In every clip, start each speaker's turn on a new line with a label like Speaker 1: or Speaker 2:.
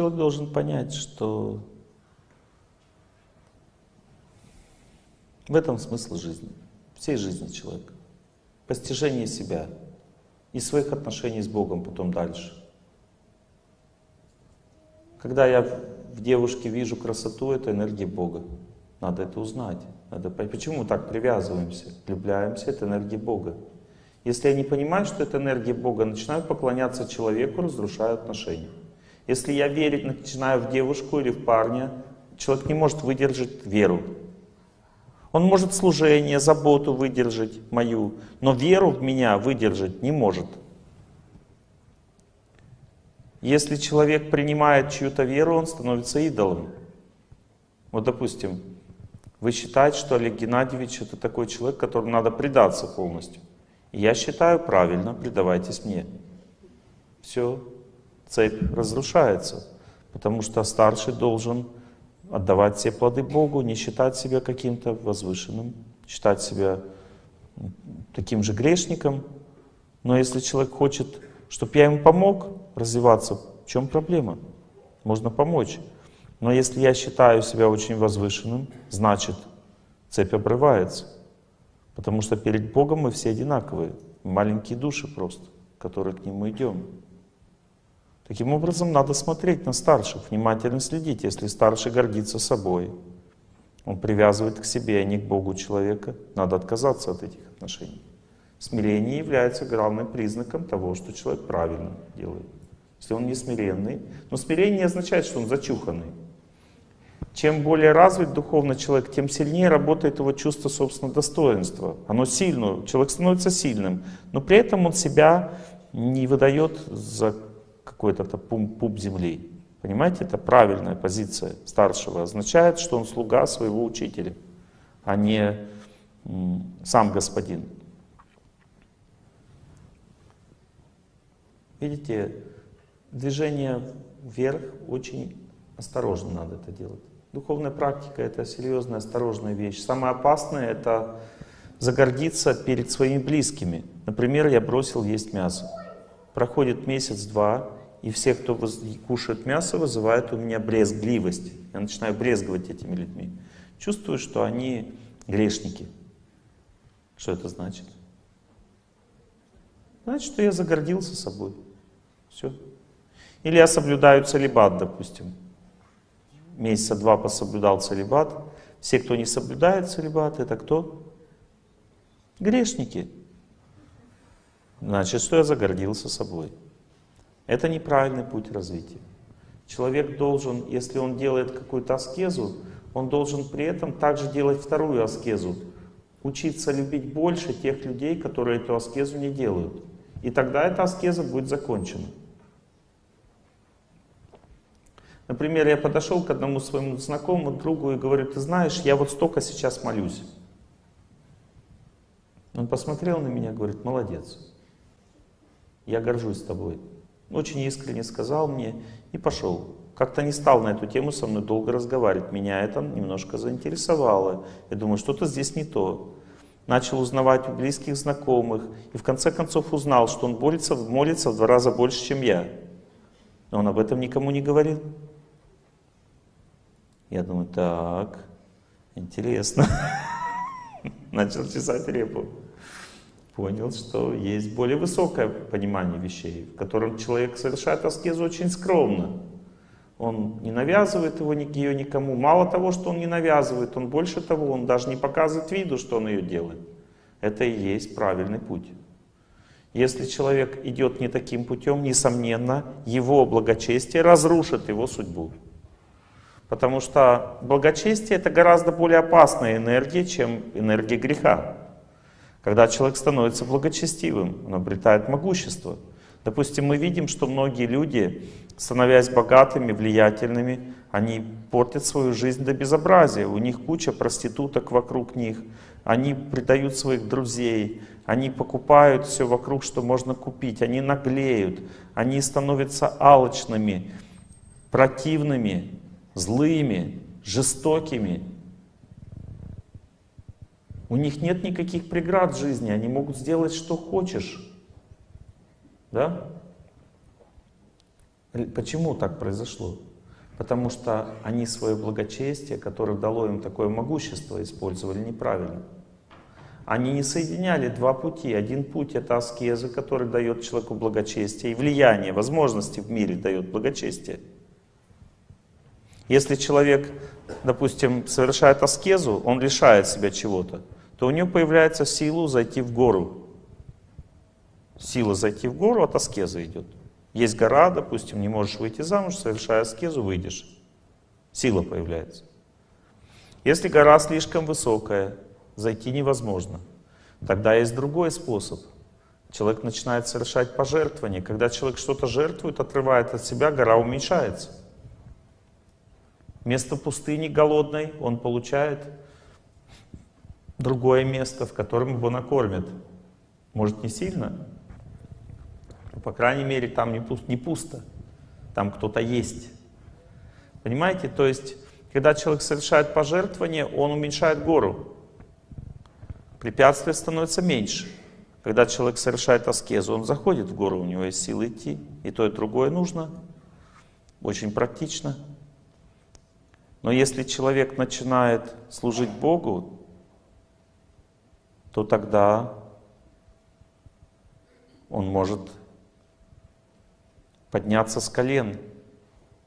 Speaker 1: Человек должен понять, что в этом смысл жизни, всей жизни человека. Постижение себя и своих отношений с Богом потом дальше. Когда я в девушке вижу красоту, это энергия Бога. Надо это узнать. Надо понять, почему мы так привязываемся, влюбляемся, это энергия Бога. Если я не понимаю, что это энергия Бога, начинаю поклоняться человеку, разрушаю отношения. Если я верить начинаю в девушку или в парня, человек не может выдержать веру. Он может служение, заботу выдержать мою, но веру в меня выдержать не может. Если человек принимает чью-то веру, он становится идолом. Вот, допустим, вы считаете, что Олег Геннадьевич это такой человек, которому надо предаться полностью. Я считаю правильно, предавайтесь мне. Все, цепь разрушается, потому что старший должен отдавать все плоды Богу, не считать себя каким-то возвышенным, считать себя таким же грешником. Но если человек хочет, чтобы я ему помог развиваться, в чем проблема? Можно помочь. Но если я считаю себя очень возвышенным, значит цепь обрывается. Потому что перед Богом мы все одинаковые, маленькие души просто, которые к Нему идем. Таким образом, надо смотреть на старших, внимательно следить. Если старший гордится собой, он привязывает к себе, а не к Богу человека, надо отказаться от этих отношений. Смирение является главным признаком того, что человек правильно делает. Если он не смиренный, но смирение означает, что он зачуханный. Чем более развит духовно человек, тем сильнее работает его чувство собственного достоинства. Оно сильно, человек становится сильным, но при этом он себя не выдает за какой-то пуп, земли. Понимаете, это правильная позиция старшего. Означает, что он слуга своего учителя, а не сам господин. Видите, движение вверх очень осторожно надо это делать. Духовная практика — это серьезная, осторожная вещь. Самое опасное — это загордиться перед своими близкими. Например, я бросил есть мясо. Проходит месяц-два, и все, кто кушает мясо, вызывают у меня брезгливость. Я начинаю брезговать этими людьми. Чувствую, что они грешники. Что это значит? Значит, что я загордился собой. Все. Или я соблюдаю целебат, допустим. Месяца два пособлюдал целебат. Все, кто не соблюдает целебат, это кто? Грешники. Значит, что я загордился собой. Это неправильный путь развития. Человек должен, если он делает какую-то аскезу, он должен при этом также делать вторую аскезу. Учиться любить больше тех людей, которые эту аскезу не делают. И тогда эта аскеза будет закончена. Например, я подошел к одному своему знакомому другу и говорю, ты знаешь, я вот столько сейчас молюсь. Он посмотрел на меня и говорит, молодец, я горжусь тобой. Очень искренне сказал мне и пошел. Как-то не стал на эту тему со мной долго разговаривать. Меня это немножко заинтересовало. Я думаю, что-то здесь не то. Начал узнавать у близких знакомых. И в конце концов узнал, что он молится, молится в два раза больше, чем я. Но он об этом никому не говорил. Я думаю, так, интересно. Начал чесать репу понял, что есть более высокое понимание вещей, в котором человек совершает аскезу очень скромно. Он не навязывает его, ее никому. Мало того, что он не навязывает, он больше того, он даже не показывает виду, что он ее делает. Это и есть правильный путь. Если человек идет не таким путем, несомненно, его благочестие разрушит его судьбу. Потому что благочестие это гораздо более опасная энергия, чем энергия греха. Когда человек становится благочестивым, он обретает могущество. Допустим, мы видим, что многие люди, становясь богатыми, влиятельными, они портят свою жизнь до безобразия. У них куча проституток вокруг них, они предают своих друзей, они покупают все вокруг, что можно купить, они наглеют, они становятся алчными, противными, злыми, жестокими. У них нет никаких преград в жизни, они могут сделать, что хочешь. Да? Почему так произошло? Потому что они свое благочестие, которое дало им такое могущество, использовали неправильно. Они не соединяли два пути. Один путь — это аскеза, который дает человеку благочестие, и влияние, возможности в мире дает благочестие. Если человек, допустим, совершает аскезу, он лишает себя чего-то, то у него появляется сила зайти в гору. Сила зайти в гору от аскезы идет. Есть гора, допустим, не можешь выйти замуж, совершая аскезу, выйдешь. Сила появляется. Если гора слишком высокая, зайти невозможно. Тогда есть другой способ. Человек начинает совершать пожертвования. Когда человек что-то жертвует, отрывает от себя, гора уменьшается. Вместо пустыни голодной он получает другое место, в котором его накормят. Может, не сильно, по крайней мере, там не пусто, не пусто. Там кто-то есть. Понимаете? То есть, когда человек совершает пожертвование, он уменьшает гору. Препятствия становятся меньше. Когда человек совершает аскезу, он заходит в гору, у него есть силы идти. И то, и другое нужно. Очень практично. Но если человек начинает служить Богу, то тогда он может подняться с колен,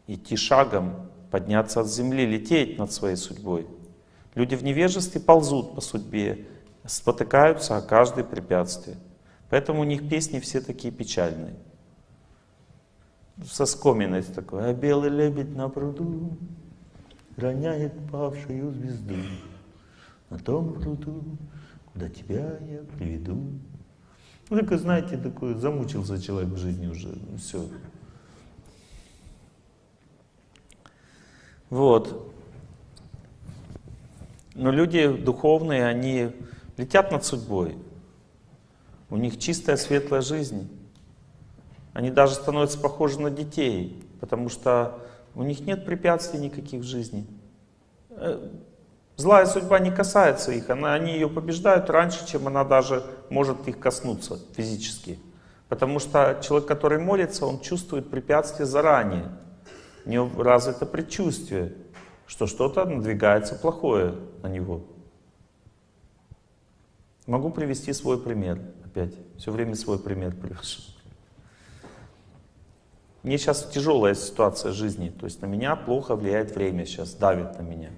Speaker 1: идти шагом, подняться от земли, лететь над своей судьбой. Люди в невежестве ползут по судьбе, спотыкаются о каждое препятствие. Поэтому у них песни все такие печальные. Со скоминой такой. А белый лебедь на пруду роняет павшую звезду. На том пруду, куда тебя я приведу. Ну, только, знаете, такой замучился человек в жизни уже. Все, Вот. Но люди духовные, они летят над судьбой. У них чистая, светлая жизнь. Они даже становятся похожи на детей, потому что у них нет препятствий никаких в жизни. Злая судьба не касается их, она, они ее побеждают раньше, чем она даже может их коснуться физически. Потому что человек, который молится, он чувствует препятствия заранее. У него развито предчувствие, что что-то надвигается плохое на него. Могу привести свой пример опять. Все время свой пример привожу. Мне сейчас тяжелая ситуация жизни, то есть на меня плохо влияет время сейчас, давит на меня.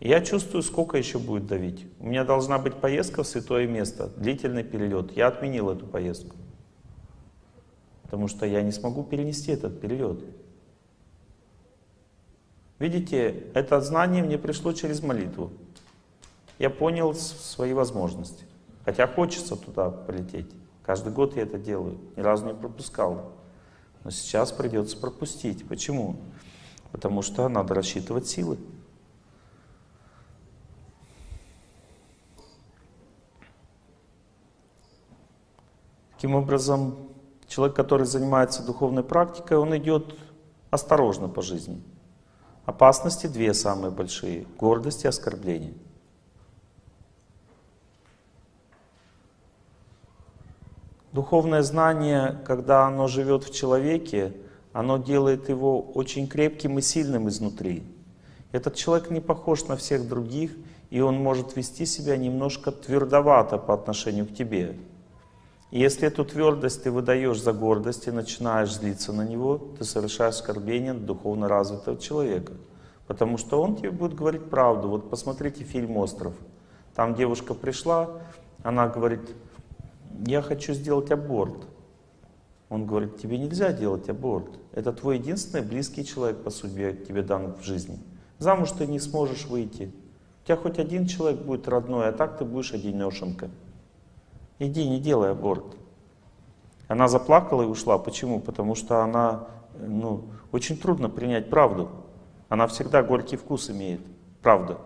Speaker 1: Я чувствую, сколько еще будет давить. У меня должна быть поездка в святое место, длительный перелет. Я отменил эту поездку, потому что я не смогу перенести этот перелет. Видите, это знание мне пришло через молитву. Я понял свои возможности. Хотя хочется туда полететь. Каждый год я это делаю. Ни разу не пропускал. Но сейчас придется пропустить. Почему? Потому что надо рассчитывать силы. Таким образом, человек, который занимается духовной практикой, он идет осторожно по жизни. Опасности две самые большие — гордость и оскорбление. Духовное знание, когда оно живет в человеке, оно делает его очень крепким и сильным изнутри. Этот человек не похож на всех других, и он может вести себя немножко твердовато по отношению к тебе. И если эту твердость ты выдаешь за гордость и начинаешь злиться на него, ты совершаешь оскорбление духовно развитого человека. Потому что он тебе будет говорить правду. Вот посмотрите фильм «Остров». Там девушка пришла, она говорит, я хочу сделать аборт. Он говорит, тебе нельзя делать аборт. Это твой единственный близкий человек по судьбе тебе дан в жизни. Замуж ты не сможешь выйти. У тебя хоть один человек будет родной, а так ты будешь одинешенка. Иди, не делай аборт. Она заплакала и ушла. Почему? Потому что она, ну, очень трудно принять правду. Она всегда горький вкус имеет. Правда.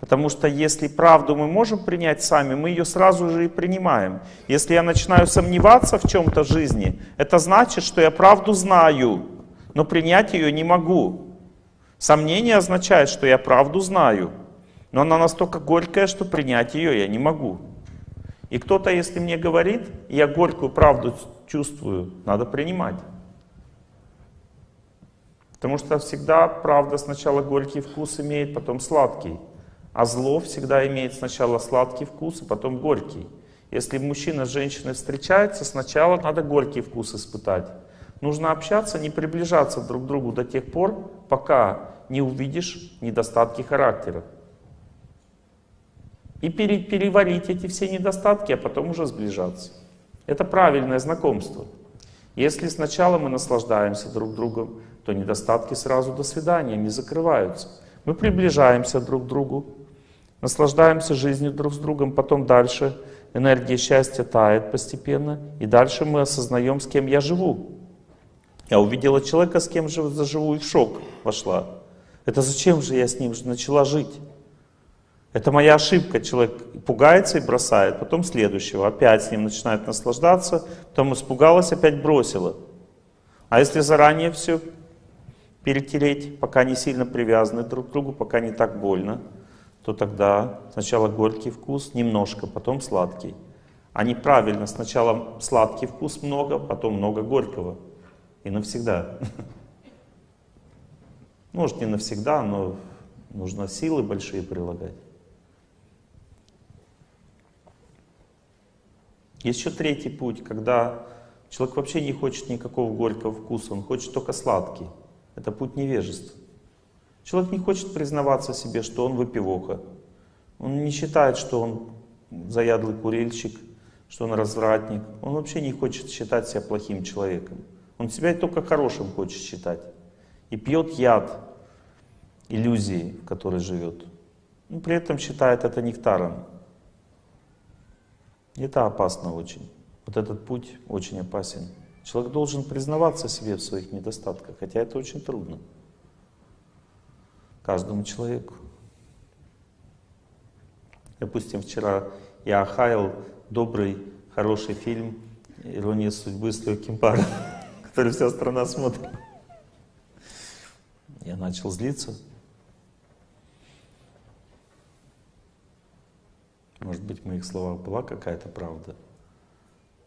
Speaker 1: Потому что если правду мы можем принять сами, мы ее сразу же и принимаем. Если я начинаю сомневаться в чем-то жизни, это значит, что я правду знаю, но принять ее не могу. Сомнение означает, что я правду знаю, но она настолько горькая, что принять ее я не могу. И кто-то, если мне говорит, я горькую правду чувствую, надо принимать. Потому что всегда правда сначала горький вкус имеет, потом сладкий. А зло всегда имеет сначала сладкий вкус, а потом горький. Если мужчина с женщиной встречается, сначала надо горький вкус испытать. Нужно общаться, не приближаться друг к другу до тех пор, пока не увидишь недостатки характера. И переварить эти все недостатки, а потом уже сближаться. Это правильное знакомство. Если сначала мы наслаждаемся друг другом, то недостатки сразу до свидания, не закрываются. Мы приближаемся друг к другу, наслаждаемся жизнью друг с другом, потом дальше энергия счастья тает постепенно, и дальше мы осознаем, с кем я живу. Я увидела человека, с кем же заживу, и в шок вошла. Это зачем же я с ним начала жить? Это моя ошибка. Человек пугается и бросает, потом следующего, опять с ним начинает наслаждаться, потом испугалась, опять бросила. А если заранее все перетереть, пока не сильно привязаны друг к другу, пока не так больно, то тогда сначала горький вкус немножко, потом сладкий. А неправильно, сначала сладкий вкус много, потом много горького. И навсегда. Может не навсегда, но нужно силы большие прилагать. Еще третий путь, когда человек вообще не хочет никакого горького вкуса, он хочет только сладкий. Это путь невежества. Человек не хочет признаваться себе, что он выпивоха. Он не считает, что он заядлый курильщик, что он развратник. Он вообще не хочет считать себя плохим человеком. Он себя только хорошим хочет считать. И пьет яд иллюзии, в которой живет. Но при этом считает это нектаром. Это опасно очень. Вот этот путь очень опасен. Человек должен признаваться себе в своих недостатках, хотя это очень трудно. Каждому человеку. Допустим, вчера я охаял добрый, хороший фильм «Ирония судьбы» с легким паром, который вся страна смотрит. Я начал злиться. Может быть, в моих словах была какая-то правда,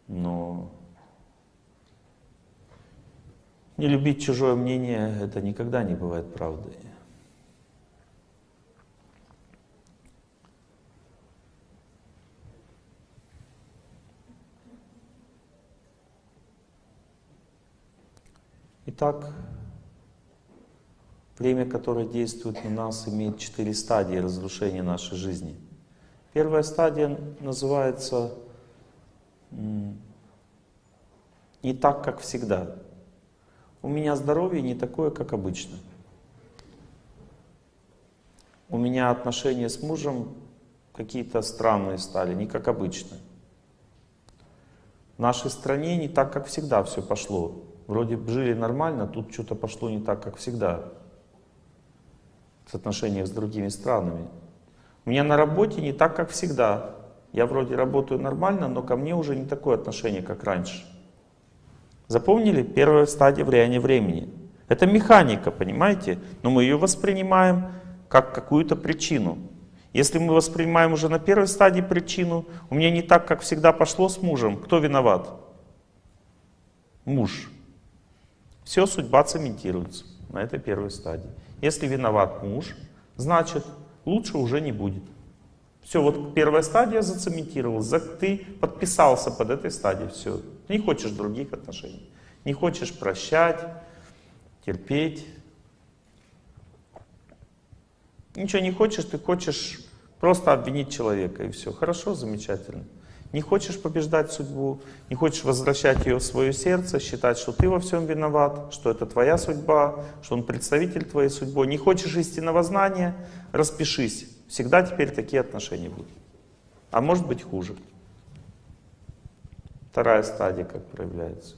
Speaker 1: но не любить чужое мнение — это никогда не бывает правдой. Итак, племя, которое действует на нас, имеет четыре стадии разрушения нашей жизни. Первая стадия называется «не так, как всегда» у меня здоровье не такое, как обычно. У меня отношения с мужем какие-то странные стали, не как обычно. В нашей стране не так, как всегда все пошло. Вроде жили нормально, тут что-то пошло не так, как всегда. В отношениях с другими странами. У меня на работе не так, как всегда. Я вроде работаю нормально, но ко мне уже не такое отношение, как раньше. Запомнили? Первая стадия влияния времени. Это механика, понимаете? Но мы ее воспринимаем как какую-то причину. Если мы воспринимаем уже на первой стадии причину, у меня не так, как всегда пошло с мужем, кто виноват? Муж. Все, судьба цементируется на этой первой стадии. Если виноват муж, значит лучше уже не будет. Все, вот первая стадия зацементировалась, ты подписался под этой стадией, все. Ты не хочешь других отношений, не хочешь прощать, терпеть. Ничего не хочешь, ты хочешь просто обвинить человека, и все. Хорошо, замечательно. Не хочешь побеждать судьбу, не хочешь возвращать ее в свое сердце, считать, что ты во всем виноват, что это твоя судьба, что он представитель твоей судьбы. Не хочешь истинного знания, распишись. Всегда теперь такие отношения будут. А может быть хуже. Вторая стадия как проявляется.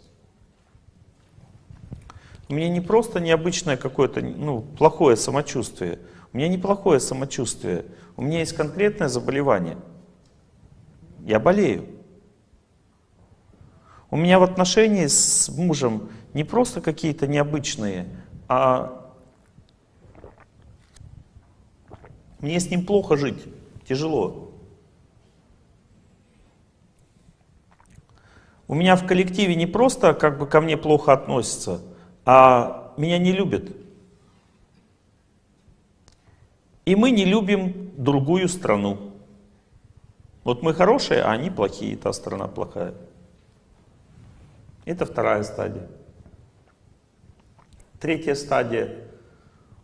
Speaker 1: У меня не просто необычное какое-то ну, плохое самочувствие. У меня неплохое самочувствие. У меня есть конкретное заболевание. Я болею. У меня в отношении с мужем не просто какие-то необычные, а Мне с ним плохо жить, тяжело. у меня в коллективе не просто как бы ко мне плохо относятся, а меня не любят. И мы не любим другую страну. Вот мы хорошие, а они плохие, та страна плохая. Это вторая стадия. Третья стадия.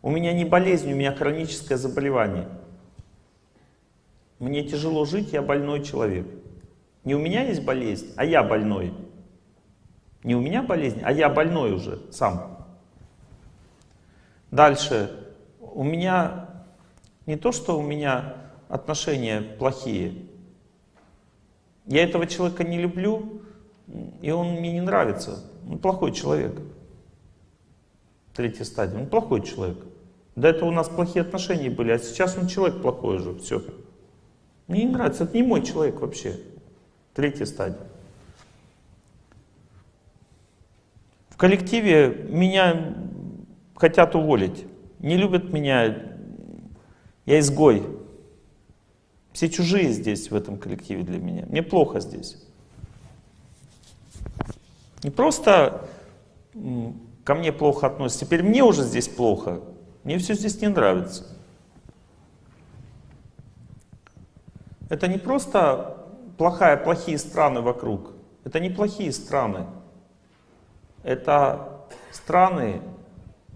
Speaker 1: У меня не болезнь, у меня хроническое заболевание. Мне тяжело жить, я больной человек. Не у меня есть болезнь, а я больной. Не у меня болезнь, а я больной уже сам. Дальше. У меня не то, что у меня отношения плохие. Я этого человека не люблю, и он мне не нравится. Он плохой человек. Третья стадия. Он плохой человек. До этого у нас плохие отношения были, а сейчас он человек плохой уже. Все. Мне не нравится. Это не мой человек вообще. Третья стадия. В коллективе меня хотят уволить. Не любят меня. Я изгой. Все чужие здесь, в этом коллективе для меня. Мне плохо здесь. Не просто ко мне плохо относятся, теперь мне уже здесь плохо. Мне все здесь не нравится. Это не просто плохая, плохие страны вокруг. Это не плохие страны. Это страны,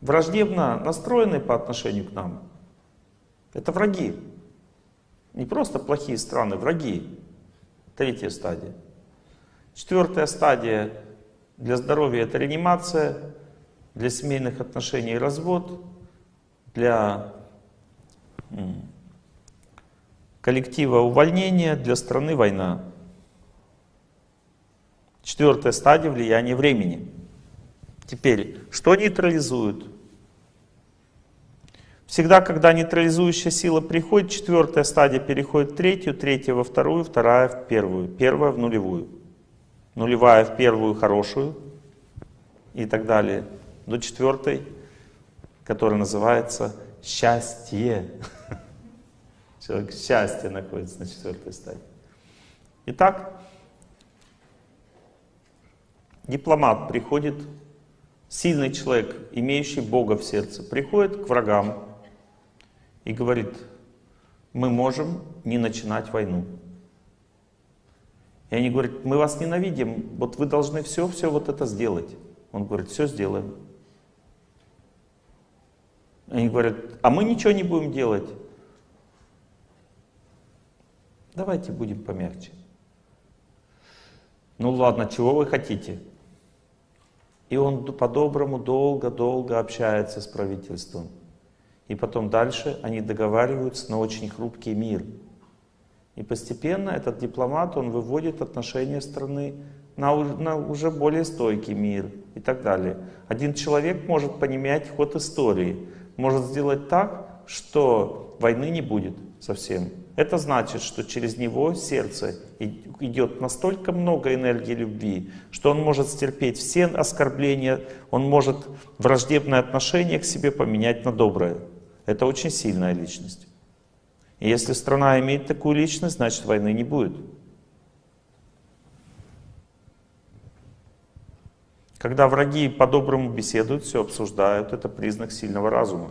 Speaker 1: враждебно настроенные по отношению к нам. Это враги. Не просто плохие страны, враги. Третья стадия. Четвертая стадия для здоровья это реанимация, для семейных отношений развод, для коллектива увольнение, для страны война. Четвертая стадия влияния времени. Теперь, что нейтрализует? Всегда, когда нейтрализующая сила приходит, четвертая стадия переходит в третью, третья во вторую, вторая в первую, первая в нулевую. Нулевая в первую хорошую и так далее. До четвертой, которая называется счастье. Человек счастье находится на четвертой стадии. Итак, дипломат приходит, сильный человек, имеющий Бога в сердце, приходит к врагам и говорит, мы можем не начинать войну. И они говорят, мы вас ненавидим, вот вы должны все-все вот это сделать. Он говорит, все сделаем. Они говорят, а мы ничего не будем делать. Давайте будем помягче. Ну ладно, чего вы хотите? И он по-доброму долго-долго общается с правительством. И потом дальше они договариваются на очень хрупкий мир. И постепенно этот дипломат, он выводит отношения страны на, на уже более стойкий мир и так далее. Один человек может поменять ход истории, может сделать так, что войны не будет совсем. Это значит, что через него сердце идет настолько много энергии любви, что он может стерпеть все оскорбления, он может враждебное отношение к себе поменять на доброе. Это очень сильная личность. И если страна имеет такую личность, значит войны не будет. Когда враги по-доброму беседуют, все обсуждают, это признак сильного разума.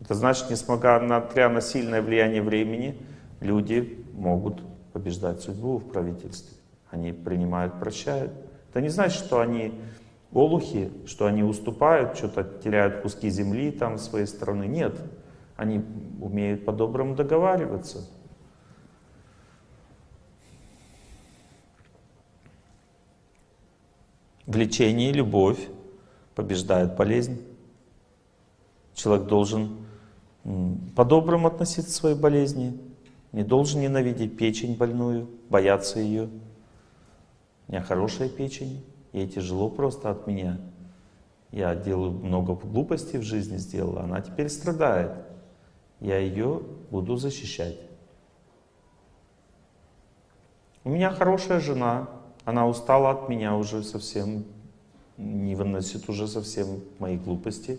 Speaker 1: Это значит, несмотря на сильное влияние времени, люди могут побеждать судьбу в правительстве. Они принимают, прощают. Это не значит, что они олухи, что они уступают, что-то теряют куски земли там своей страны. Нет, они умеют по-доброму договариваться. Влечение и любовь побеждает болезнь. Человек должен по-доброму относиться к своей болезни, не должен ненавидеть печень больную, бояться ее. У меня хорошая печень, ей тяжело просто от меня. Я делаю много глупостей в жизни сделала, она теперь страдает. Я ее буду защищать. У меня хорошая жена, она устала от меня уже совсем, не выносит уже совсем мои глупости.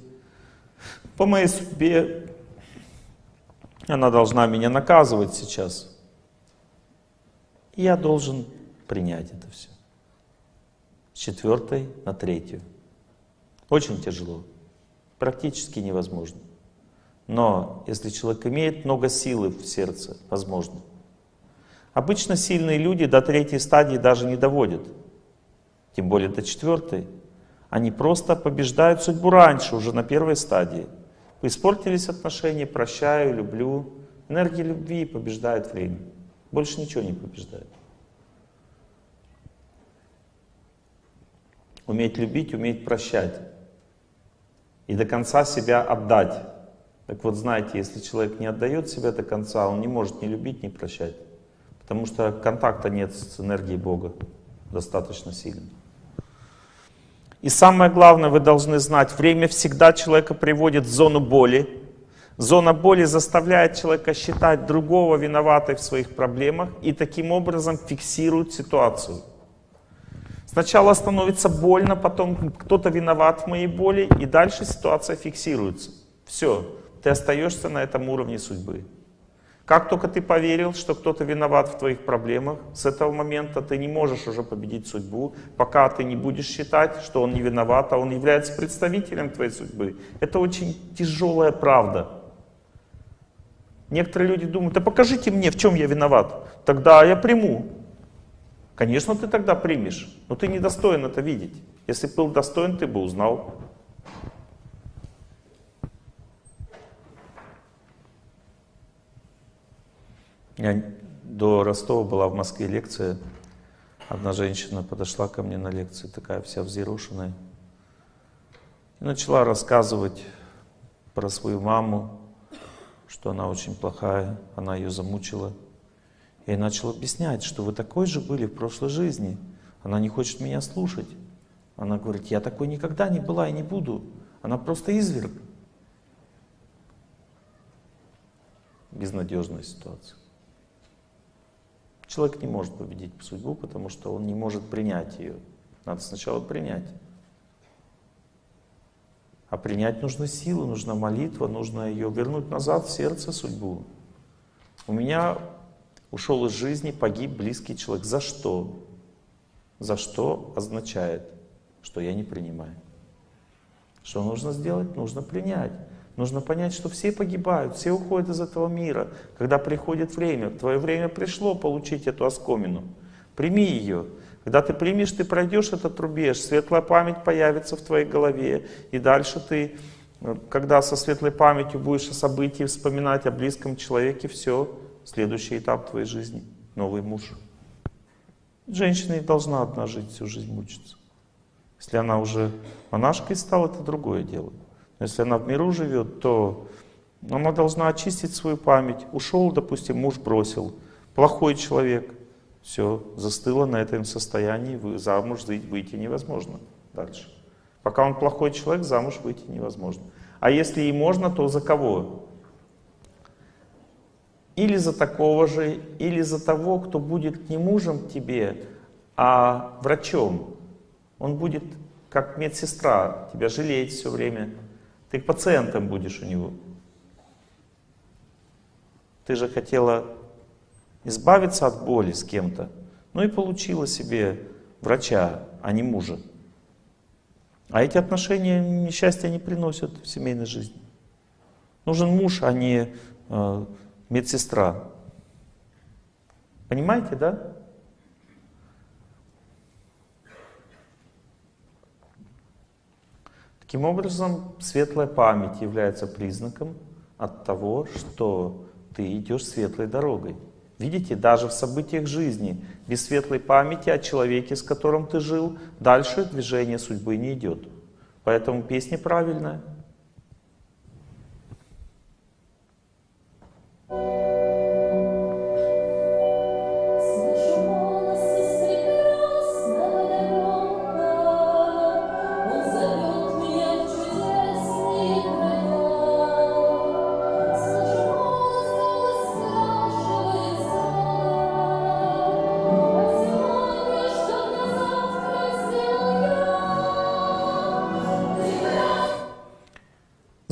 Speaker 1: По моей судьбе она должна меня наказывать сейчас. Я должен принять это все. С четвертой на третью. Очень тяжело, практически невозможно. Но если человек имеет много силы в сердце, возможно. Обычно сильные люди до третьей стадии даже не доводят, тем более до четвертой. Они просто побеждают судьбу раньше, уже на первой стадии. Испортились отношения, прощаю, люблю. Энергия любви побеждает время. Больше ничего не побеждает. Уметь любить, уметь прощать. И до конца себя отдать. Так вот, знаете, если человек не отдает себя до конца, он не может ни любить, ни прощать. Потому что контакта нет с энергией Бога достаточно сильно. И самое главное, вы должны знать, время всегда человека приводит в зону боли. Зона боли заставляет человека считать другого виноватой в своих проблемах и таким образом фиксирует ситуацию. Сначала становится больно, потом кто-то виноват в моей боли, и дальше ситуация фиксируется. Все, ты остаешься на этом уровне судьбы. Как только ты поверил, что кто-то виноват в твоих проблемах, с этого момента ты не можешь уже победить судьбу, пока ты не будешь считать, что он не виноват, а он является представителем твоей судьбы. Это очень тяжелая правда. Некоторые люди думают, да покажите мне, в чем я виноват, тогда я приму. Конечно, ты тогда примешь, но ты не достоин это видеть. Если бы был достоин, ты бы узнал. Я до Ростова была в Москве лекция. Одна женщина подошла ко мне на лекции, такая вся взъерошенная. И начала рассказывать про свою маму, что она очень плохая, она ее замучила. Я начал объяснять, что вы такой же были в прошлой жизни. Она не хочет меня слушать. Она говорит, я такой никогда не была и не буду. Она просто изверг. Безнадежная ситуация. Человек не может победить судьбу, потому что он не может принять ее. Надо сначала принять. А принять нужно силы, нужна молитва, нужно ее вернуть назад в сердце судьбу. У меня ушел из жизни, погиб близкий человек. За что? За что означает, что я не принимаю. Что нужно сделать? Нужно принять. Нужно понять, что все погибают, все уходят из этого мира. Когда приходит время, твое время пришло получить эту оскомину. Прими ее. Когда ты примешь, ты пройдешь этот рубеж, светлая память появится в твоей голове. И дальше ты, когда со светлой памятью будешь о событии вспоминать, о близком человеке, все, следующий этап твоей жизни, новый муж. Женщина не должна одна жить, всю жизнь мучиться. Если она уже монашкой стала, это другое дело. Если она в миру живет, то она должна очистить свою память. Ушел, допустим, муж бросил. Плохой человек. Все, застыло на этом состоянии, замуж выйти невозможно дальше. Пока он плохой человек, замуж выйти невозможно. А если и можно, то за кого? Или за такого же, или за того, кто будет не мужем тебе, а врачом. Он будет как медсестра, тебя жалеть все время, ты пациентом будешь у него. Ты же хотела избавиться от боли с кем-то, ну и получила себе врача, а не мужа. А эти отношения несчастья не приносят в семейной жизни. Нужен муж, а не э, медсестра. Понимаете, да? Таким образом, светлая память является признаком от того, что ты идешь светлой дорогой. Видите, даже в событиях жизни, без светлой памяти о человеке, с которым ты жил, дальше движение судьбы не идет. Поэтому песня правильная.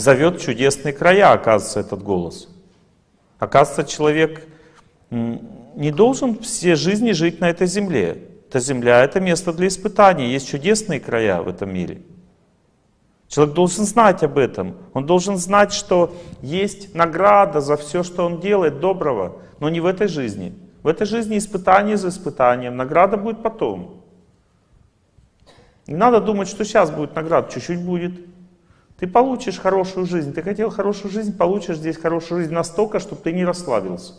Speaker 1: Зовет чудесные края, оказывается, этот голос. Оказывается, человек не должен все жизни жить на этой земле. эта земля — это место для испытаний. Есть чудесные края в этом мире. Человек должен знать об этом. Он должен знать, что есть награда за все, что он делает доброго, но не в этой жизни. В этой жизни испытание за испытанием. Награда будет потом. Не надо думать, что сейчас будет награда, чуть-чуть будет. Ты получишь хорошую жизнь. Ты хотел хорошую жизнь, получишь здесь хорошую жизнь настолько, чтобы ты не расслабился.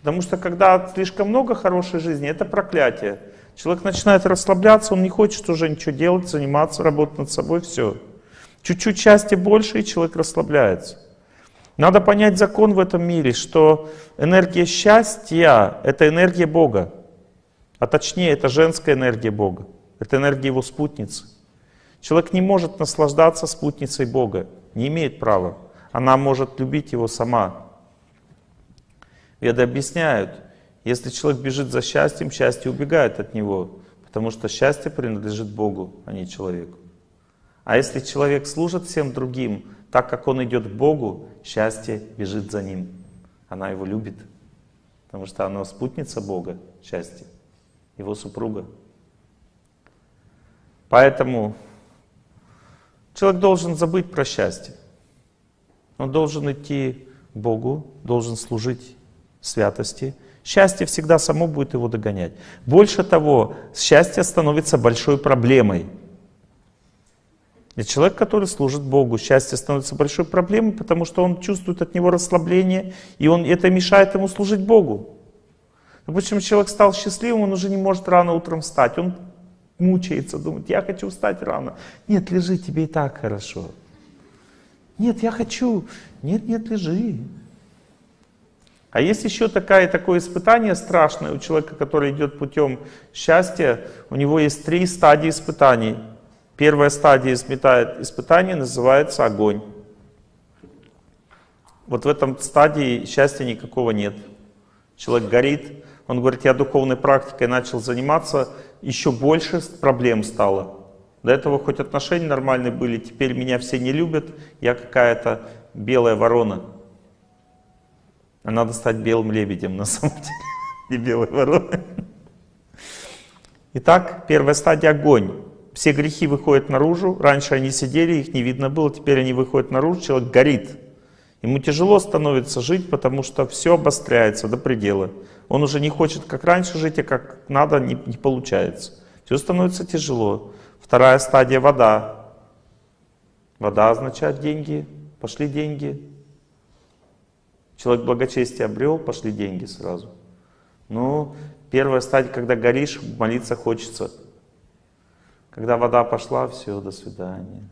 Speaker 1: Потому что когда слишком много хорошей жизни, это проклятие. Человек начинает расслабляться, он не хочет уже ничего делать, заниматься, работать над собой, все. Чуть-чуть счастья больше, и человек расслабляется. Надо понять закон в этом мире, что энергия счастья — это энергия Бога. А точнее, это женская энергия Бога. Это энергия Его спутницы. Человек не может наслаждаться спутницей Бога, не имеет права. Она может любить Его сама. Веды объясняют, если человек бежит за счастьем, счастье убегает от него, потому что счастье принадлежит Богу, а не человеку. А если человек служит всем другим, так как он идет к Богу, счастье бежит за ним. Она его любит, потому что она спутница Бога, счастье, его супруга. Поэтому человек должен забыть про счастье. Он должен идти к Богу, должен служить святости. Счастье всегда само будет его догонять. Больше того, счастье становится большой проблемой. И человек, который служит Богу, счастье становится большой проблемой, потому что он чувствует от него расслабление, и он, это мешает ему служить Богу. Допустим, человек стал счастливым, он уже не может рано утром встать. Он мучается, думает, я хочу встать рано. Нет, лежи, тебе и так хорошо. Нет, я хочу. Нет, нет, лежи. А есть еще такое, такое испытание страшное у человека, который идет путем счастья. У него есть три стадии испытаний. Первая стадия испытания называется огонь. Вот в этом стадии счастья никакого нет. Человек горит, он говорит, я духовной практикой начал заниматься, еще больше проблем стало. До этого хоть отношения нормальные были, теперь меня все не любят, я какая-то белая ворона. А надо стать белым лебедем на самом деле, не белой вороной. Итак, первая стадия — огонь. Все грехи выходят наружу. Раньше они сидели, их не видно было, теперь они выходят наружу, человек горит. Ему тяжело становится жить, потому что все обостряется до предела. Он уже не хочет как раньше жить, а как надо не, не получается. Все становится тяжело. Вторая стадия — вода. Вода означает деньги. Пошли деньги. Человек благочестие обрел, пошли деньги сразу. Ну, первая стадия, когда горишь, молиться хочется. Когда вода пошла, все, до свидания.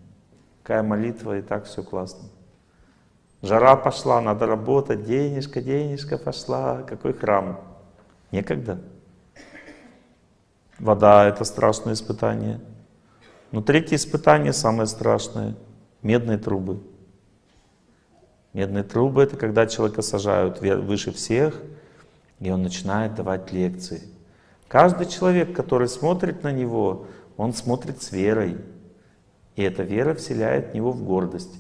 Speaker 1: Какая молитва, и так все классно. Жара пошла, надо работать, денежка, денежка пошла. Какой храм? Некогда. Вода — это страшное испытание. Но третье испытание самое страшное — медные трубы. Медные трубы — это когда человека сажают выше всех, и он начинает давать лекции. Каждый человек, который смотрит на него, он смотрит с верой. И эта вера вселяет в него в гордость.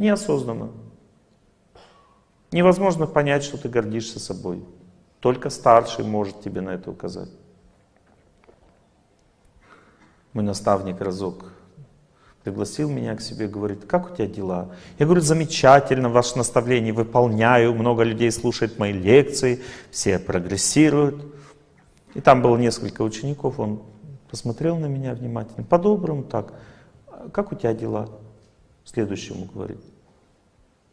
Speaker 1: Неосознанно. Невозможно понять, что ты гордишься собой. Только старший может тебе на это указать. Мой наставник разок пригласил меня к себе, говорит, как у тебя дела? Я говорю, замечательно, ваше наставление выполняю, много людей слушает мои лекции, все прогрессируют. И там было несколько учеников, он посмотрел на меня внимательно, по-доброму так, как у тебя дела? Следующему говорит.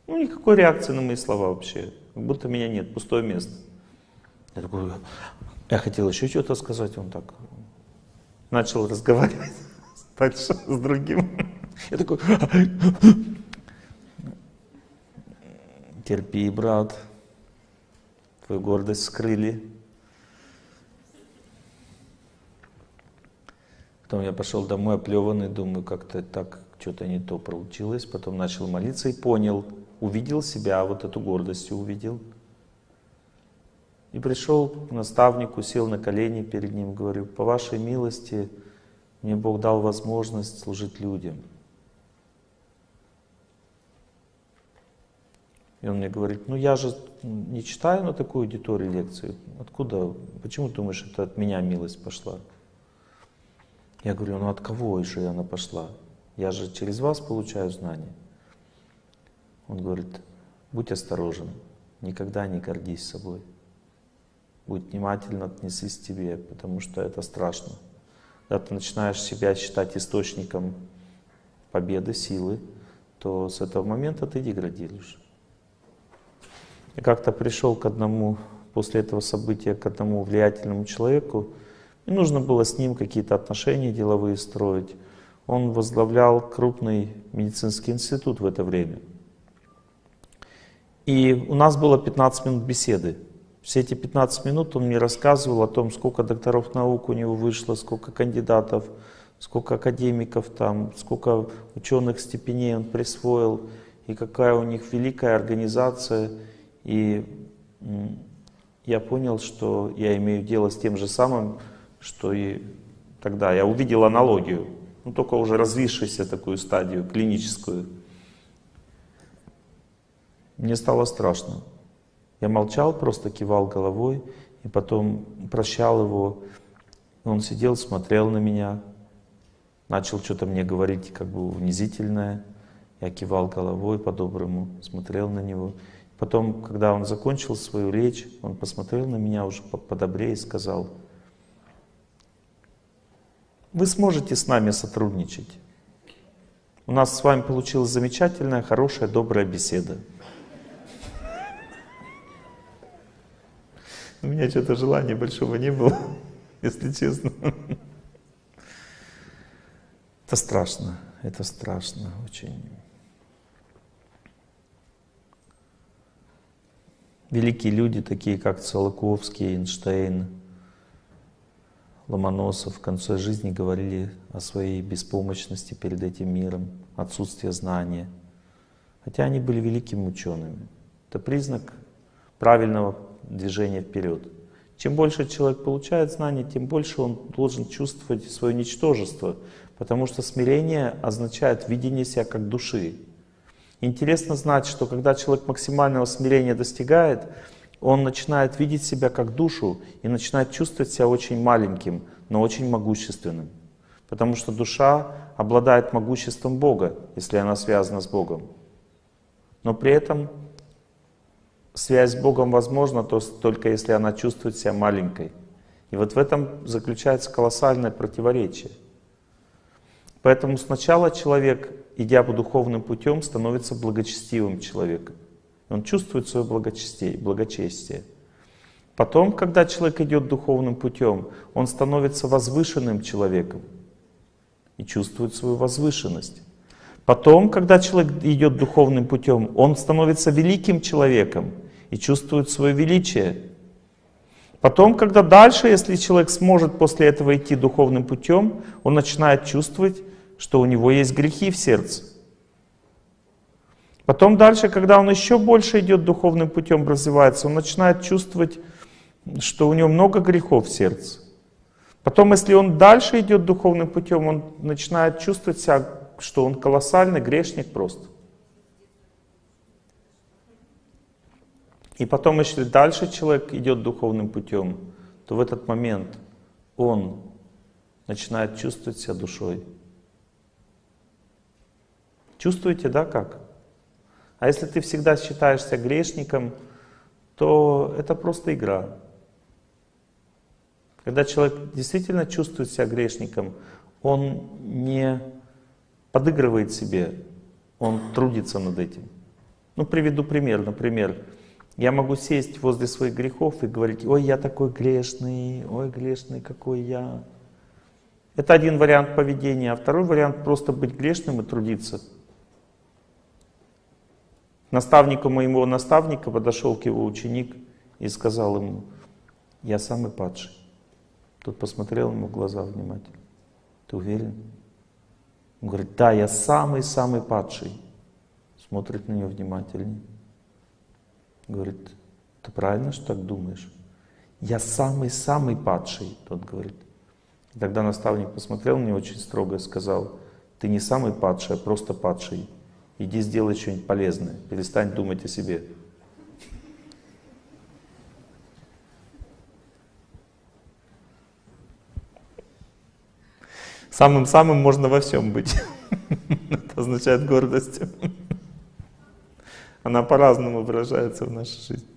Speaker 1: Ну, никакой реакции на мои слова вообще, как будто меня нет, пустое место. Я такой, я хотел еще что-то сказать, он так начал разговаривать дальше с другим. Я такой, терпи, брат, твою гордость скрыли. Потом я пошел домой оплеванный, думаю, как-то так что-то не то получилось. Потом начал молиться и понял, увидел себя, вот эту гордость увидел. И пришел к наставнику, сел на колени перед ним, говорю, по вашей милости мне Бог дал возможность служить людям. И он мне говорит, ну я же не читаю на такую аудиторию лекции. Откуда, почему думаешь, это от меня милость пошла? Я говорю, ну от кого же она пошла? Я же через вас получаю знания. Он говорит, будь осторожен, никогда не гордись собой. Будь внимательно отнесись к тебе, потому что это страшно. Когда ты начинаешь себя считать источником победы, силы, то с этого момента ты деградируешь. Я как-то пришел к одному, после этого события, к одному влиятельному человеку, и нужно было с ним какие-то отношения деловые строить. Он возглавлял крупный медицинский институт в это время. И у нас было 15 минут беседы. Все эти 15 минут он мне рассказывал о том, сколько докторов наук у него вышло, сколько кандидатов, сколько академиков там, сколько ученых степеней он присвоил, и какая у них великая организация. И я понял, что я имею дело с тем же самым, что и тогда. Я увидел аналогию, ну только уже развившуюся такую стадию, клиническую. Мне стало страшно. Я молчал, просто кивал головой, и потом прощал его. Он сидел, смотрел на меня, начал что-то мне говорить как бы унизительное. Я кивал головой по-доброму, смотрел на него. Потом, когда он закончил свою речь, он посмотрел на меня уже подобрее и сказал, вы сможете с нами сотрудничать. У нас с вами получилась замечательная, хорошая, добрая беседа. У меня что-то желания большого не было, если честно. Это страшно, это страшно очень. великие люди, такие как Циолковский, Эйнштейн, Ломоносов в конце жизни говорили о своей беспомощности перед этим миром, отсутствие знания. Хотя они были великими учеными. Это признак правильного движения вперед. Чем больше человек получает знаний, тем больше он должен чувствовать свое ничтожество, потому что смирение означает видение себя как души. Интересно знать, что когда человек максимального смирения достигает, он начинает видеть себя как душу и начинает чувствовать себя очень маленьким, но очень могущественным. Потому что душа обладает могуществом Бога, если она связана с Богом. Но при этом связь с Богом возможна только если она чувствует себя маленькой. И вот в этом заключается колоссальное противоречие. Поэтому сначала человек идя по духовным путем, становится благочестивым человеком. Он чувствует свое благочестие, благочестие. Потом, когда человек идет духовным путем, он становится возвышенным человеком и чувствует свою возвышенность. Потом, когда человек идет духовным путем, он становится великим человеком и чувствует свое величие. Потом, когда дальше, если человек сможет после этого идти духовным путем, он начинает чувствовать что у него есть грехи в сердце. Потом дальше, когда он еще больше идет духовным путем, развивается, он начинает чувствовать, что у него много грехов в сердце. Потом, если он дальше идет духовным путем, он начинает чувствовать себя, что он колоссальный грешник просто. И потом, если дальше человек идет духовным путем, то в этот момент он начинает чувствовать себя душой. Чувствуете, да, как? А если ты всегда считаешься грешником, то это просто игра. Когда человек действительно чувствует себя грешником, он не подыгрывает себе, он трудится над этим. Ну, приведу пример. Например, я могу сесть возле своих грехов и говорить, ой, я такой грешный, ой, грешный какой я. Это один вариант поведения, а второй вариант просто быть грешным и трудиться. Наставнику моего наставника подошел к его ученик и сказал ему, я самый падший. Тот посмотрел ему в глаза внимательно. Ты уверен? Он говорит, да, я самый-самый падший. Смотрит на него внимательнее. Говорит, ты правильно, что так думаешь? Я самый-самый падший, тот говорит. И тогда наставник посмотрел на него очень строго и сказал, ты не самый падший, а просто падший. Иди сделай что-нибудь полезное, перестань думать о себе. Самым-самым можно во всем быть. Это означает гордость она по-разному выражается в нашей жизни.